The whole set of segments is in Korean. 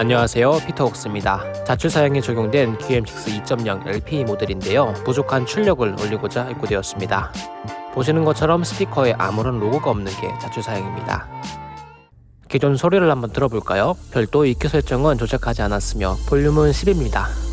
안녕하세요. 피터웍스입니다. 자출 사양에 적용된 QM6 2.0 LPE 모델인데요. 부족한 출력을 올리고자 입고되었습니다. 보시는 것처럼 스피커에 아무런 로고가 없는 게 자출 사양입니다. 기존 소리를 한번 들어볼까요? 별도 EQ 설정은 조작하지 않았으며 볼륨은 10입니다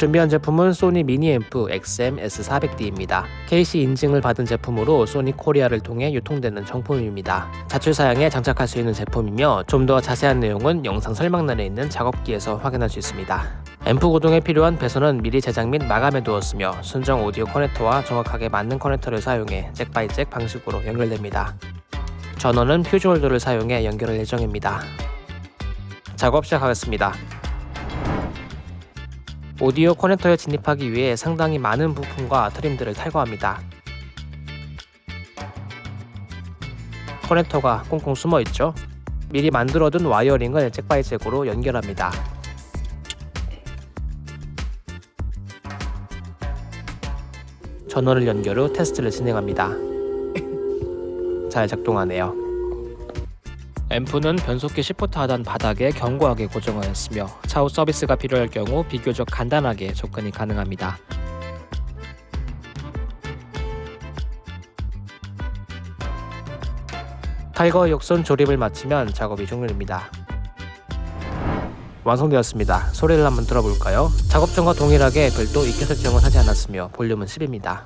준비한 제품은 소니 미니앰프 XM-S400D입니다. KC 인증을 받은 제품으로 소니 코리아를 통해 유통되는 정품입니다. 자출 사양에 장착할 수 있는 제품이며 좀 더 자세한 내용은 영상 설명란에 있는 작업기에서 확인할 수 있습니다. 앰프 구동에 필요한 배선은 미리 제작 및 마감해 두었으며 순정 오디오 커넥터와 정확하게 맞는 커넥터를 사용해 jack by jack 방식으로 연결됩니다. 전원은 fuse holder를 사용해 연결할 예정입니다. 작업 시작하겠습니다. 오디오 커넥터에 진입하기 위해 상당히 많은 부품과 트림들을 탈거합니다. 커넥터가 꽁꽁 숨어있죠? 미리 만들어둔 와이어링을 잭바이잭으로 연결합니다. 전원을 연결 후 테스트를 진행합니다. 잘 작동하네요. 앰프는 변속기 시프트 하단 바닥에 견고하게 고정하였으며 차후 서비스가 필요할 경우 비교적 간단하게 접근이 가능합니다. 탈거 역순 조립을 마치면 작업이 종료됩니다. 완성되었습니다. 소리를 한번 들어볼까요? 작업 전과 동일하게 별도 EQ 설정은 하지 않았으며 볼륨은 10입니다.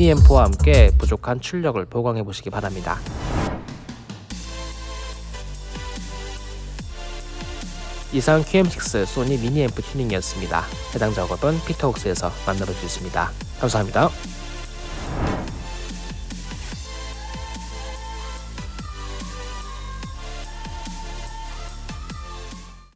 미니 앰프와 함께 부족한 출력을 보강해 보시기 바랍니다. 이상 QM6 소니 미니 앰프 튜닝이었습니다. 해당 작업은 피터웍스에서 만나볼 수 있습니다. 감사합니다.